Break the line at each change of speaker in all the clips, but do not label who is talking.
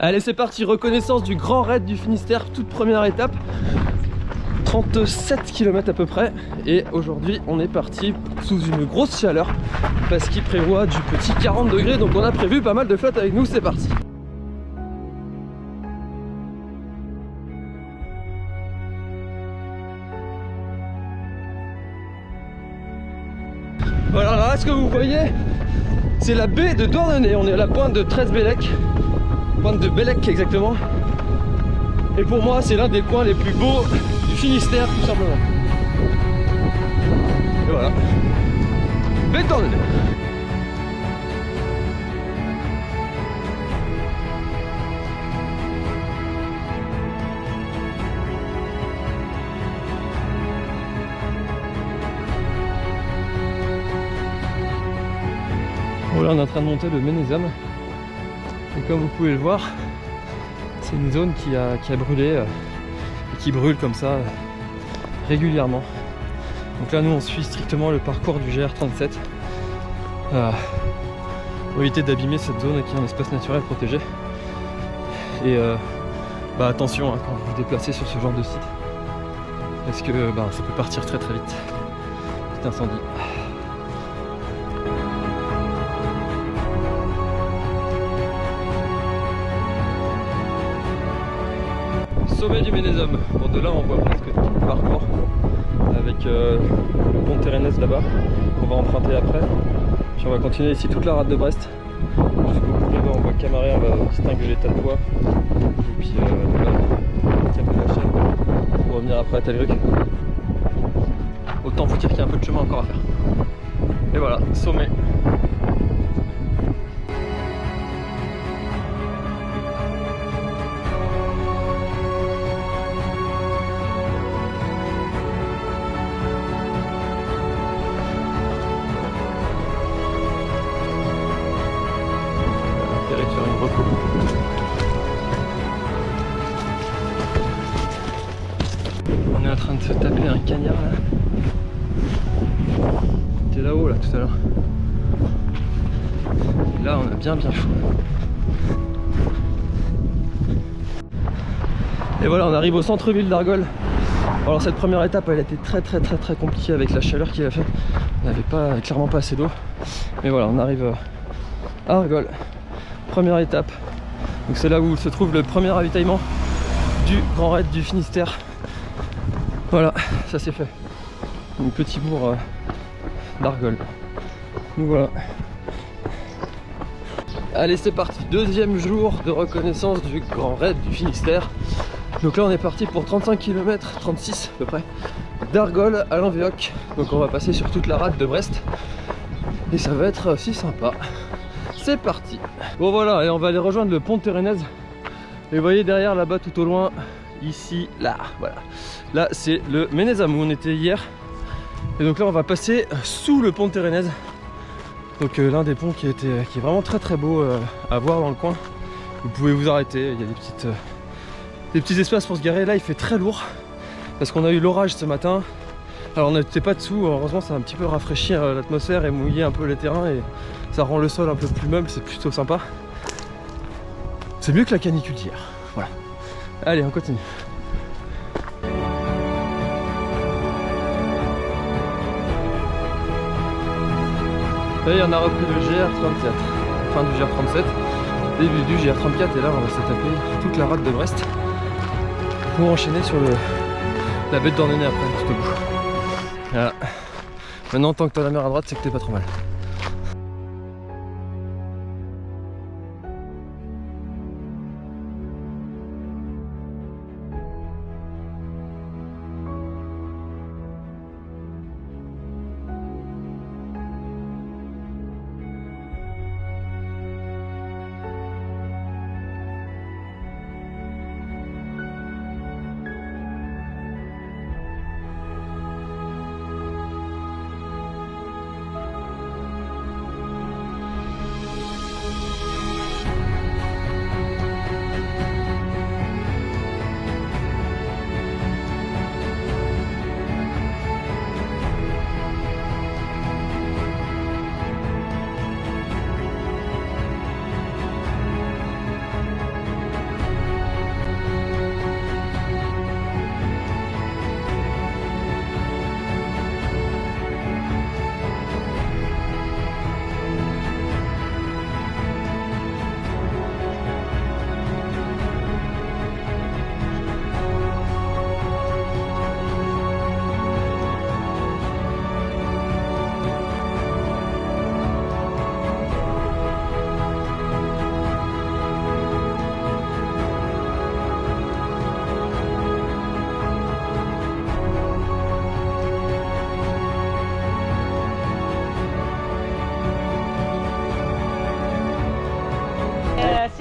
Allez c'est parti, reconnaissance du Grand Raid du Finistère, toute première étape. 37 km à peu près. Et aujourd'hui on est parti sous une grosse chaleur parce qu'il prévoit du petit 40 degrés. Donc on a prévu pas mal de flotte avec nous, c'est parti. Voilà, là ce que vous voyez? C'est la baie de Douarnenez, on est à la pointe de 13 Pointe de Bellec exactement. Et pour moi, c'est l'un des coins les plus beaux du Finistère, tout simplement. Et voilà. Béton Voilà, on est en train de monter le Ménézam. Et comme vous pouvez le voir, c'est une zone qui a, qui a brûlé euh, et qui brûle comme ça euh, régulièrement. Donc là nous on suit strictement le parcours du GR37 euh, pour éviter d'abîmer cette zone qui est un espace naturel protégé. Et bah, attention hein, quand vous vous déplacez sur ce genre de site parce que bah, ça peut partir très très vite. Petit incendie. Sommet du Ménézum. Bon, de là, on voit presque tout le parcours avec euh, le pont de là-bas qu'on va emprunter après. Puis on va continuer ici toute la rade de Brest. Jusqu'au bout là-bas, on voit Camaret, on va distinguer l'état de poids. Et puis euh, là, la chaîne pour revenir après à Telgruc. Autant vous dire qu'il y a un peu de chemin encore à faire. Et voilà, sommet. On est en train de se taper un cagnard là. T'es là-haut là tout à l'heure. Là on a bien bien chaud. Et voilà on arrive au centre-ville d'Argol. Alors cette première étape elle a été très très très très compliquée avec la chaleur qu'il a fait. On n'avait pas clairement pas assez d'eau. Mais voilà on arrive à Argol. Première étape. Donc c'est là où se trouve le premier ravitaillement du Grand Raid du Finistère. Voilà, ça c'est fait. Un petit bourg euh, d'Argol. Donc voilà. Allez c'est parti, deuxième jour de reconnaissance du Grand Raid du Finistère. Donc là on est parti pour 35 km, 36 à peu près, d'Argol à l'Envéoc. Donc on va passer sur toute la rade de Brest. Et ça va être aussi sympa. C'est parti Bon voilà, et on va aller rejoindre le pont de Térénèse. Et vous voyez derrière là-bas tout au loin, ici, là, voilà. Là c'est le Ménézam où on était hier. Et donc là on va passer sous le pont de Térénèse. Donc euh, l'un des ponts qui, était, qui est vraiment très très beau euh, à voir dans le coin. Vous pouvez vous arrêter, il y a des, petites, euh, des petits espaces pour se garer. Là il fait très lourd parce qu'on a eu l'orage ce matin. Alors on n'était pas dessous, heureusement ça a un petit peu rafraîchi l'atmosphère et mouillé un peu les terrains et ça rend le sol un peu plus meuble, c'est plutôt sympa. C'est mieux que la canicule d'hier. Voilà. Allez, on continue. Et on a repris le GR34, fin du GR37, début du GR34 et là on va se taper toute la rade de Brest pour enchaîner sur le, la bête d'Ornenay après, tout bout. Voilà. Maintenant tant que t'as la mer à droite c'est que t'es pas trop mal.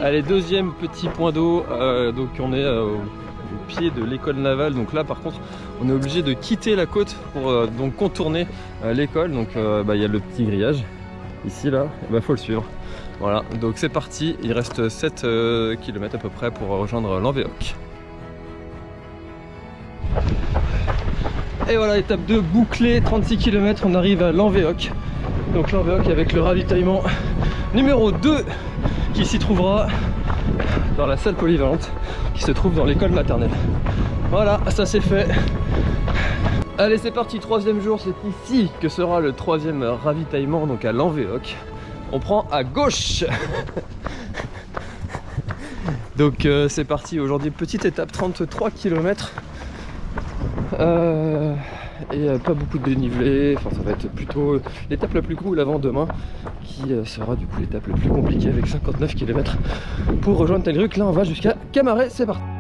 Allez, deuxième petit point d'eau, euh, donc on est euh, au pied de l'école navale, donc là par contre on est obligé de quitter la côte pour euh, donc contourner l'école, donc bah, il y a le petit grillage ici là, il bah, faut le suivre. Voilà, donc c'est parti, il reste 7 km à peu près pour rejoindre l'Envéoc. Et voilà, étape 2 bouclée, 36 km, on arrive à l'Envéoc. Donc l'Envéoc avec le ravitaillement numéro 2 qui s'y trouvera dans la salle polyvalente qui se trouve dans l'école maternelle. Voilà, ça c'est fait. Allez, c'est parti, troisième jour, c'est ici que sera le troisième ravitaillement, donc à l'Envéoc. On prend à gauche Donc euh, c'est parti, aujourd'hui petite étape, 33 km. Et euh, pas beaucoup de dénivelé, enfin ça va être plutôt l'étape la plus cool avant demain qui euh, sera du coup l'étape la plus compliquée avec 59 km pour rejoindre Telgruc. Là on va jusqu'à Camaret, c'est parti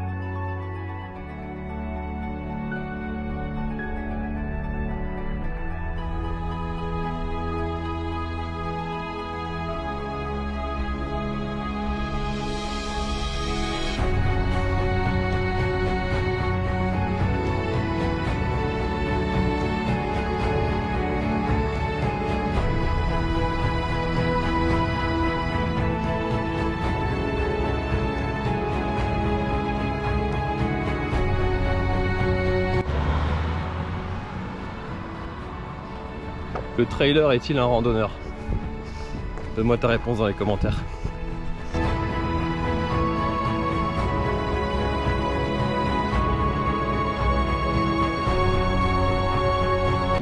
Le trailer est-il un randonneur? Donne-moi ta réponse dans les commentaires.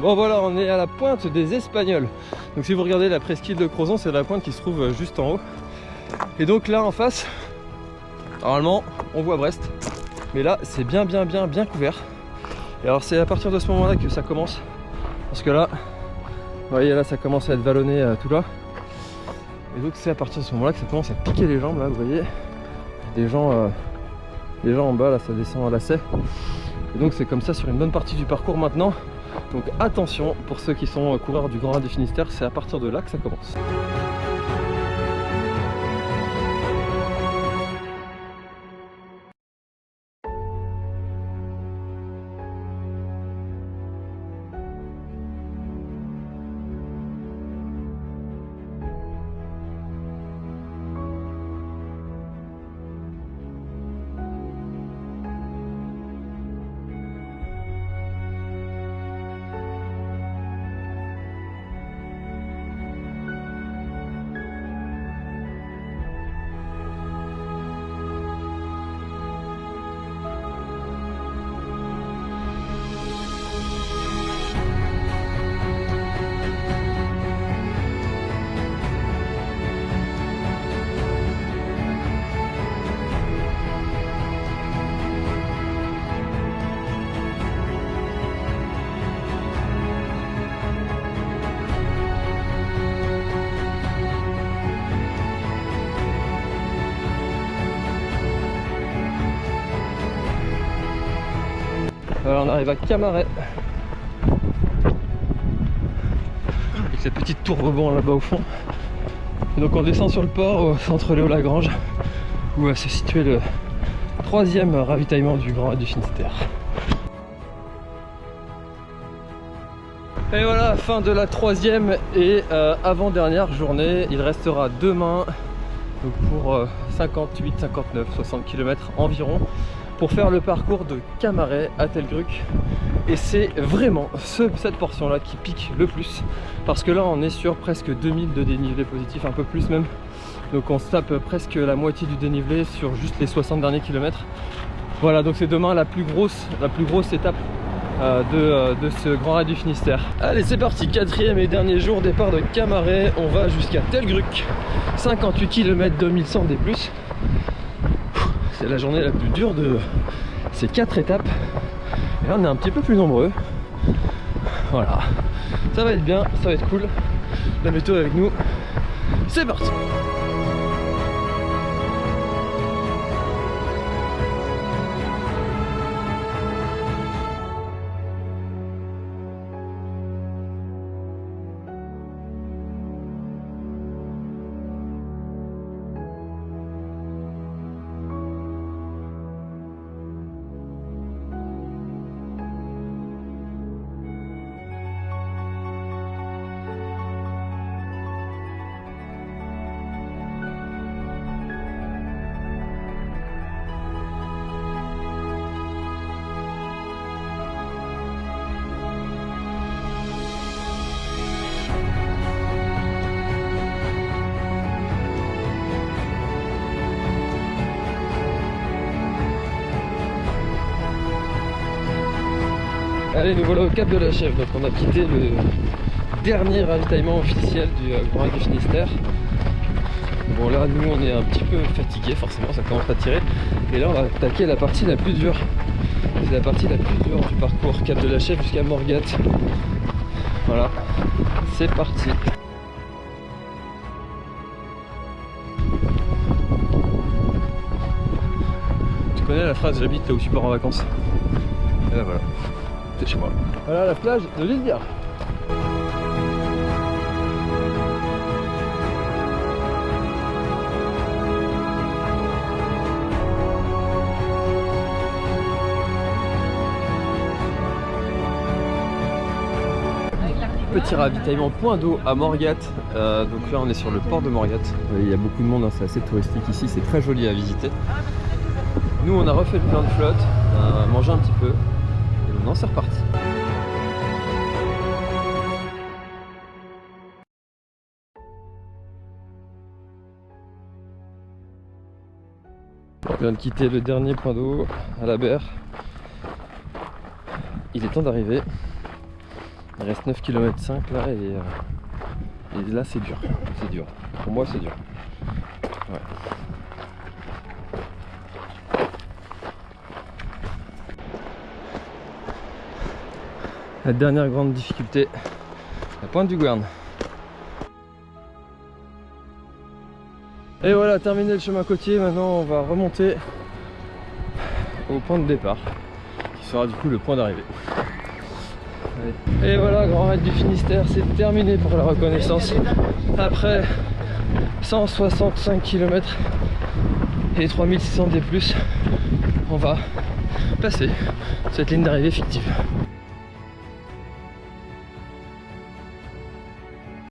Bon voilà, on est à la pointe des Espagnols. Donc si vous regardez la presqu'île de Crozon, c'est la pointe qui se trouve juste en haut. Et donc là en face, normalement, on voit Brest. Mais là, c'est bien bien bien bien couvert. Et alors c'est à partir de ce moment-là que ça commence. Parce que là, vous voyez là ça commence à être vallonné euh, tout là. Et donc c'est à partir de ce moment là que ça commence à piquer les jambes là, vous voyez. Gens, euh, gens en bas là ça descend à lacet. Et donc c'est comme ça sur une bonne partie du parcours maintenant. Donc attention pour ceux qui sont coureurs du Grand Raid du Finistère, c'est à partir de là que ça commence. On arrive à Camaret. Avec cette petite tour rebond là-bas au fond. donc on descend sur le port au centre Léo Lagrange où va se situer le troisième ravitaillement du Grand du Finistère. Et voilà, fin de la troisième et euh, avant-dernière journée. Il restera demain pour 58, 59, 60 km environ pour faire le parcours de Camaret à Telgruc et c'est vraiment cette portion là qui pique le plus. Parce que là on est sur presque 2000 de dénivelé positif, un peu plus même. Donc on se tape presque la moitié du dénivelé sur juste les 60 derniers kilomètres. Voilà donc c'est demain la plus grosse étape euh, de, euh, de, ce grand raid du Finistère. Allez c'est parti. Quatrième et dernier jour départ de Camaret. On va jusqu'à Telgruc 58 km 2100 des plus c'est la journée la plus dure de ces quatre étapes. Et là on est un petit peu plus nombreux. Voilà. Ça va être bien, ça va être cool. La météo avec nous. C'est parti Allez, nous voilà au Cap de la Chèvre. Donc on a quitté le dernier ravitaillement officiel du euh, Grand du Finistère. Bon là, nous on est un petit peu fatigué, forcément, ça commence à tirer. Et là, on va attaquer la partie la plus dure. C'est la partie la plus dure du parcours Cap de la Chèvre jusqu'à Morgat. Voilà, c'est parti. Tu connais la phrase j'habite là où tu pars en vacances? Et là voilà, c'est chez moi. Voilà la plage de l'île. Petit ravitaillement point d'eau à Morgat. Euh, donc là on est sur le port de Morgat. Il y a beaucoup de monde, hein, c'est assez touristique ici, c'est très joli à visiter. Nous on a refait le plein de flotte, a mangé un petit peu c'est reparti. On vient de quitter le dernier point d'eau à la berre. Il est temps d'arriver. Il reste 9 km 5 là et, euh, et là c'est dur. C'est dur. Pour moi c'est dur. La dernière grande difficulté, la pointe du Gouerne. Et voilà, terminé le chemin côtier, maintenant on va remonter au point de départ, qui sera du coup le point d'arrivée. Et voilà, Grand Raid du Finistère, c'est terminé pour la reconnaissance. Après 165 km et 3600 D+, on va passer cette ligne d'arrivée fictive.